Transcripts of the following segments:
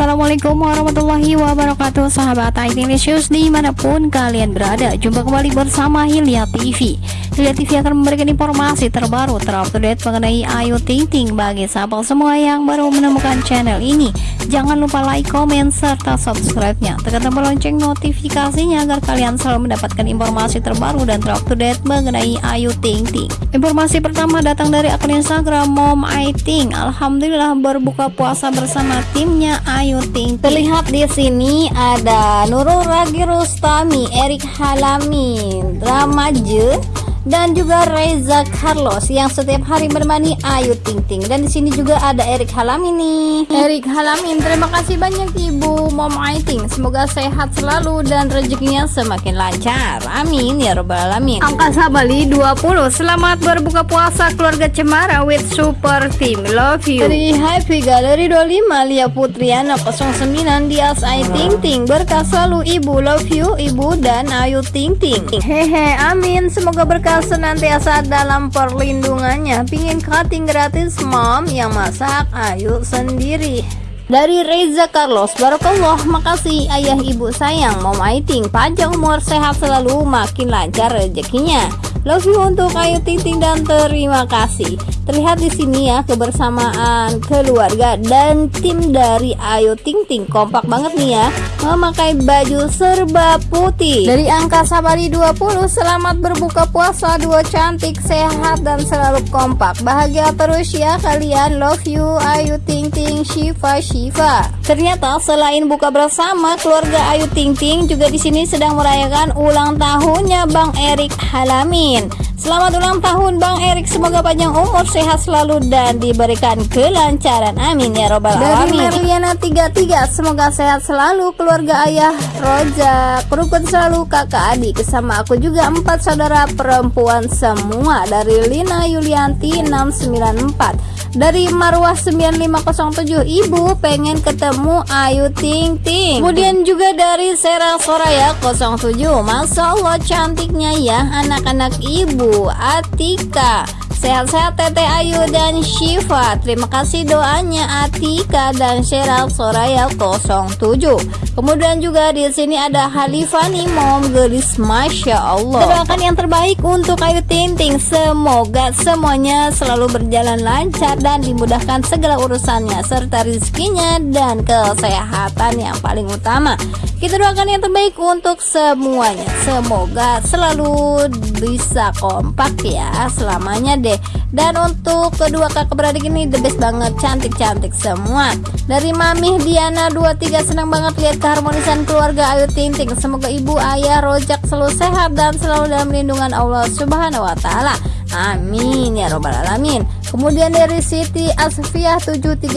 Assalamualaikum warahmatullahi wabarakatuh. Sahabat IT News di mana pun kalian berada Jumpa kembali bersama Hilya TV Hilya TV akan memberikan informasi terbaru terupdate mengenai Ayu Ting Ting Bagi sahabat semua yang baru menemukan channel ini. Jangan lupa like, komen, serta subscribe-nya. Tekan tombol lonceng notifikasinya agar kalian selalu mendapatkan informasi terbaru dan terupdate mengenai Ayu Ting Ting Informasi pertama datang dari akun Instagram Mom I Ting Alhamdulillah berbuka puasa bersama timnya. Ayu Ting. Terlihat di sini ada Nurul Ragi Rustami, Erik Halami, Ramaje, dan juga Reza Carlos yang setiap hari bermani Ayu Ting Ting. Dan di sini juga ada Erik Halamin nih. Erik Halamin terima kasih banyak Ibu Mom Aiting semoga sehat selalu dan rezekinya semakin lancar. Amin ya robbal alamin. Angka Sabali 20 selamat berbuka puasa keluarga Cemara with super team. Love you. Dari Happy Gallery 25 Lia Putriana 09 Dias Ayu Ting Ting. Berkah selalu Ibu. Love you Ibu dan Ayu Ting Ting. Hehe amin. Semoga berkah senantiasa dalam perlindungannya. Pingin cutting gratis mom yang masak ayo sendiri. Dari Reza Carlos Barakallah Makasih ayah ibu sayang. Mom Aiting Panjang umur sehat selalu Makin lancar rezekinya Love you untuk Ayu Ting dan terima kasih. Terlihat di sini ya kebersamaan keluarga dan tim dari Ayu Ting Ting kompak banget nih ya memakai baju serba putih. Dari angka Sabari 20 selamat berbuka puasa dua cantik sehat dan selalu kompak. Bahagia terus ya kalian. Love you Ayu Ting Ting Shiva Shiva. Ternyata selain buka bersama keluarga Ayu Ting Ting juga di sini sedang merayakan ulang tahunnya Bang Erik Halami Amin. Selamat ulang tahun Bang Erik, semoga panjang umur, sehat selalu dan diberikan kelancaran. Amin ya robbal alamin. Dari Merliana 33, semoga sehat selalu keluarga ayah Roja, rukun selalu kakak adik. Sama aku juga empat saudara perempuan semua dari Lina Yulianti 694 dari Marwah 9507 Ibu pengen ketemu Ayu Ting Ting. Kemudian juga dari Sera Soraya 07 Masya Allah cantiknya ya anak-anak Ibu Atika Sehat-sehat Tete Ayu dan Shiva. Terima kasih doanya Atika dan Sheryl Soraya 07 Kemudian juga di sini ada Halifani Mom Gelis. Masya Allah. Doakan yang terbaik untuk Ayu Tinting Semoga semuanya selalu berjalan lancar Dan dimudahkan segala urusannya Serta rizkinya dan kesehatan yang paling utama. Kita doakan yang terbaik untuk semuanya. Semoga selalu bisa kompak ya Selamanya deh deh. Dan untuk kedua kakak beradik ini the best banget. Cantik-cantik semua. Dari Mami Diana 23 senang banget lihat keharmonisan keluarga. Ayu Ting Ting semoga ibu ayah rojak selalu sehat dan selalu dalam lindungan Allah subhanahu wa ta'ala. Amin ya robbal alamin Kemudian dari Siti Asfiah 735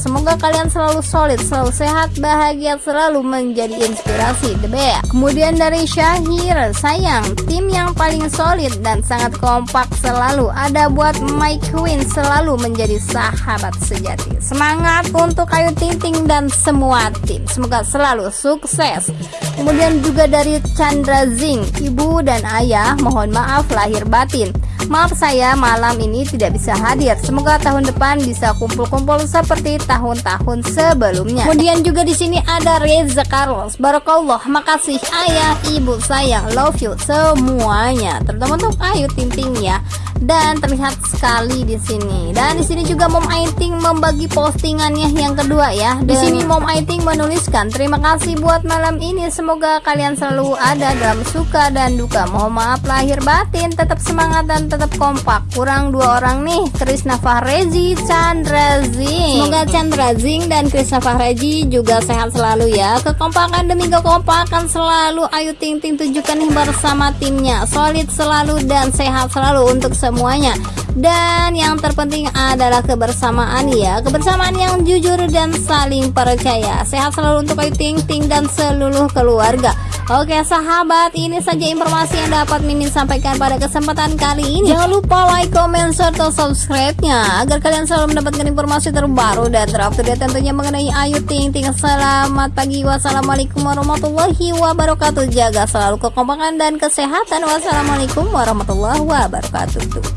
Semoga kalian selalu solid, selalu sehat, bahagia, selalu menjadi inspirasi The best. Kemudian dari Syahir Sayang, tim yang paling solid dan sangat kompak selalu Ada buat My Queen selalu menjadi sahabat sejati. Semangat untuk Ayu Ting Ting dan semua tim. Semoga selalu sukses. Kemudian juga dari Chandra Zing Ibu dan ayah mohon maaf lahir batin Maaf saya malam ini tidak bisa hadir. Semoga tahun depan bisa kumpul-kumpul seperti tahun-tahun sebelumnya. Kemudian juga di sini ada Reza Carlos. Barakallah, makasih ayah, ibu sayang, love you semuanya. Terutama untuk Ayu Ting ya dan terlihat sekali di sini. Dan di sini juga Mom Aiting membagi postingannya yang kedua ya. Di sini Mom Aiting menuliskan, "Terima kasih buat malam ini. Semoga kalian selalu ada dalam suka dan duka. Mohon maaf lahir batin, tetap semangat dan tetap kompak. Kurang dua orang nih, Krisna Fahrezi, Chandra Zing. Semoga Chandra Zing dan Krisna Fahrezi juga sehat selalu ya. Kekompakan demi kekompakan selalu Ayu Ting Ting tunjukkan nih bersama timnya. Solid selalu dan sehat selalu untuk semuanya. Dan yang terpenting adalah kebersamaan ya. Kebersamaan yang jujur dan saling percaya. Sehat selalu untuk Ayu Ting Ting dan seluruh keluarga Oke sahabat ini saja informasi yang dapat Mimin sampaikan pada kesempatan kali ini. Jangan lupa like, comment, serta subscribe-nya Agar kalian selalu mendapatkan informasi terbaru dan terupdate tentunya mengenai Ayu Ting Ting. Selamat pagi. Wassalamualaikum warahmatullahi wabarakatuh. Jaga selalu kekompakan dan kesehatan. Wassalamualaikum warahmatullahi wabarakatuh